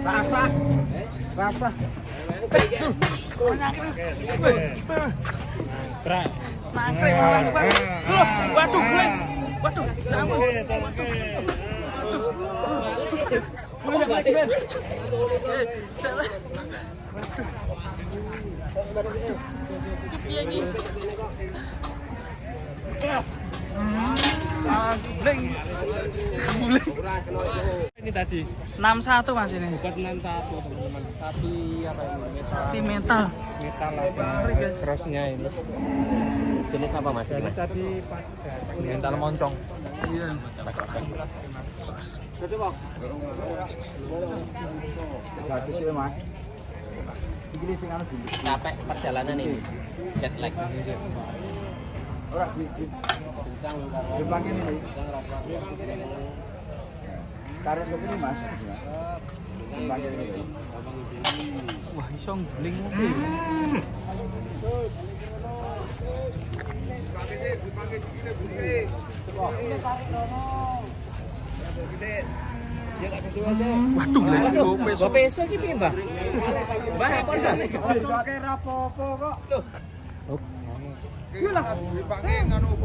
Rasa. Rasa. Nangkring orang Bang. Loh, waduh, Bang. Waduh, kamu. Eh, salah. Waduh. Piye iki? Ah, bling. Ini tadi 61 Mas ini. buat 61 teman-teman. Sapi apa ini? Metal. Sapi metal. Metal apa? Crossnya ini. Jenis apa Mas? Jadi tadi pas Mental moncong. Iya. Bagus ya Mas. Iki sing anu dulu. capek perjalanan ini jet lag Ora di di. Jepang ini. Karet kopi ini Mas. Jepang ini. Wah, iso bling oke. Waduh, lha gope gue peso iki piye, Mbah? Mbah apa sih? Oke rapopo kok. Oh. Iya lah. Dipakai nganu